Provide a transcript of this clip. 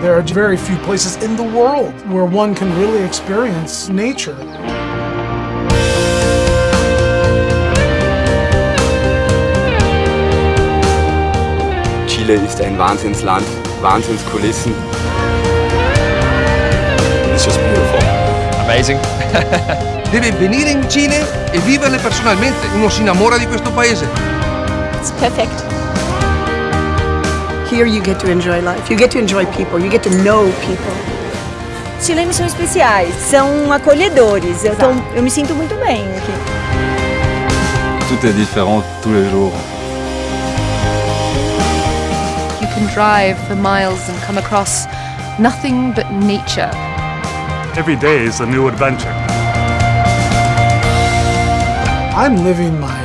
There are very few places in the world where one can really experience nature. Chile ist ein Wahnsinnsland, Wahnsinnskulissen. It's just beautiful. Amazing. Deve venire in Cile e viverle personalmente. Uno si innamora di questo paese. It's perfect. Here you get to enjoy life. You get to enjoy people. You get to know people. Chilenos são especiais, são acolhedores. Eu, tô, eu me sinto muito bem aqui. Tout est différent tous les jours. You can drive for miles and come across nothing but nature. Every day is a new adventure. I'm living my